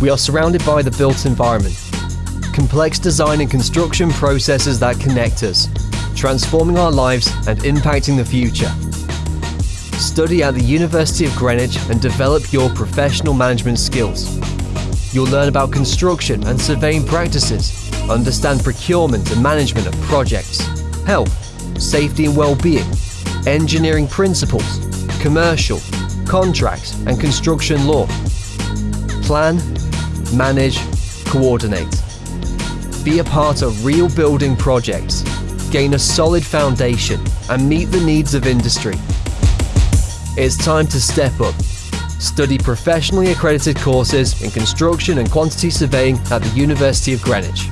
We are surrounded by the built environment. Complex design and construction processes that connect us, transforming our lives and impacting the future. Study at the University of Greenwich and develop your professional management skills. You'll learn about construction and surveying practices, understand procurement and management of projects, health, safety and well-being, engineering principles, commercial, contracts and construction law. Plan, manage, coordinate. Be a part of real building projects, gain a solid foundation and meet the needs of industry. It's time to step up. Study professionally accredited courses in construction and quantity surveying at the University of Greenwich.